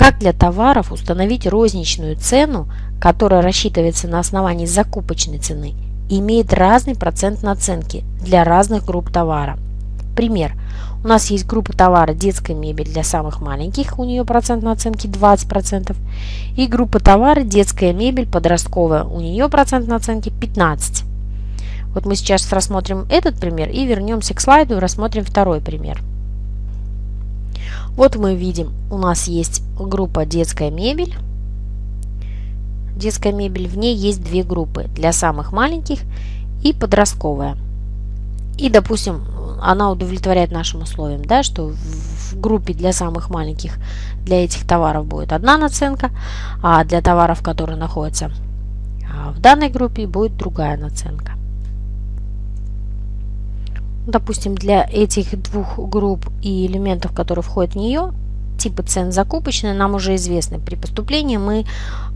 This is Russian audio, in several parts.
Как для товаров установить розничную цену, которая рассчитывается на основании закупочной цены, имеет разный процент наценки для разных групп товара. Пример. У нас есть группа товара детская мебель для самых маленьких, у нее процент наценки 20%. И группа товара детская мебель подростковая, у нее процент наценки 15%. Вот мы сейчас рассмотрим этот пример и вернемся к слайду и рассмотрим второй пример. Вот мы видим, у нас есть группа детская мебель. Детская мебель, в ней есть две группы, для самых маленьких и подростковая. И, допустим, она удовлетворяет нашим условиям, да, что в группе для самых маленьких для этих товаров будет одна наценка, а для товаров, которые находятся а, в данной группе, будет другая наценка. Допустим, для этих двух групп и элементов, которые входят в нее, типы цен закупочные нам уже известны. При поступлении мы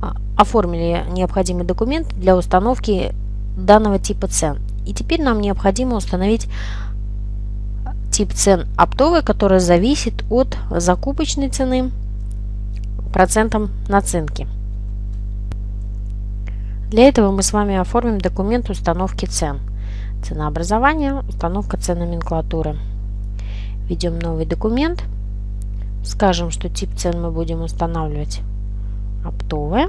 а, оформили необходимый документ для установки данного типа цен. И теперь нам необходимо установить тип цен оптовый, который зависит от закупочной цены процентом наценки. Для этого мы с вами оформим документ установки цен. Ценообразование, установка цен номенклатуры. Введем новый документ. Скажем, что тип цен мы будем устанавливать оптовые.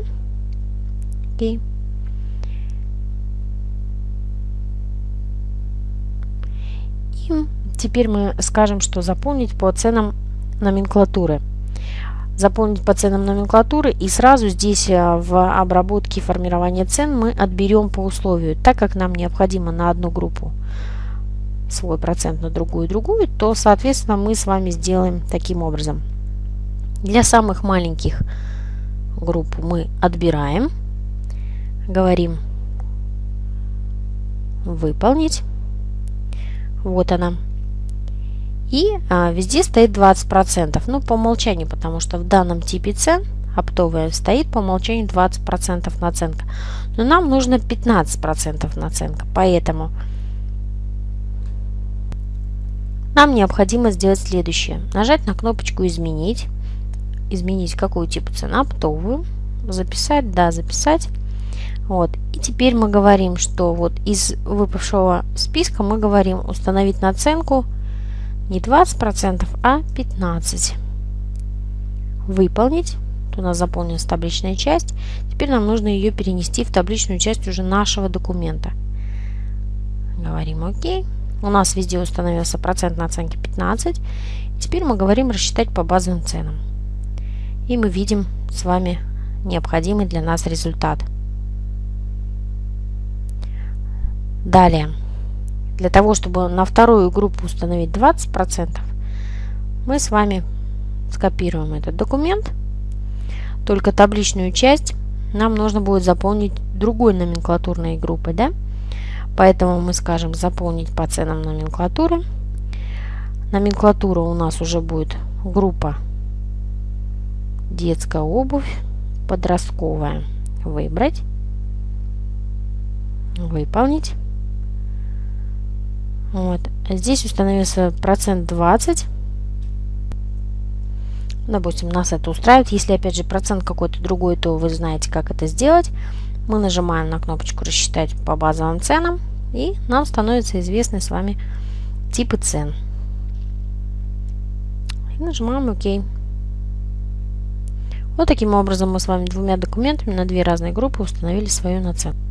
Окей. И Теперь мы скажем, что заполнить по ценам номенклатуры. Заполнить по ценам номенклатуры и сразу здесь э, в обработке формирования цен мы отберем по условию. Так как нам необходимо на одну группу свой процент, на другую другую, то соответственно мы с вами сделаем таким образом. Для самых маленьких групп мы отбираем, говорим выполнить. Вот она. И а, везде стоит 20%. Ну, по умолчанию, потому что в данном типе цен оптовая стоит по умолчанию 20% наценка. Но нам нужно 15% наценка. Поэтому нам необходимо сделать следующее. Нажать на кнопочку «Изменить». Изменить какую типа цена? Оптовую. Записать. Да, записать. Вот. И теперь мы говорим, что вот из выпавшего списка мы говорим установить наценку не 20%, а 15%. Выполнить. Тут у нас заполнилась табличная часть. Теперь нам нужно ее перенести в табличную часть уже нашего документа. Говорим ОК. У нас везде установился процент наценки 15. Теперь мы говорим рассчитать по базовым ценам. И мы видим с вами необходимый для нас результат. Далее. Для того, чтобы на вторую группу установить 20%, мы с вами скопируем этот документ. Только табличную часть нам нужно будет заполнить другой номенклатурной группой. Да? Поэтому мы скажем заполнить по ценам номенклатуры. Номенклатура у нас уже будет группа детская обувь, подростковая. Выбрать. Выполнить. Вот. Здесь установился процент 20. Допустим, нас это устраивает. Если, опять же, процент какой-то другой, то вы знаете, как это сделать. Мы нажимаем на кнопочку «Рассчитать по базовым ценам». И нам становятся известны с вами типы цен. И нажимаем «Ок». Вот таким образом мы с вами двумя документами на две разные группы установили свою наценку.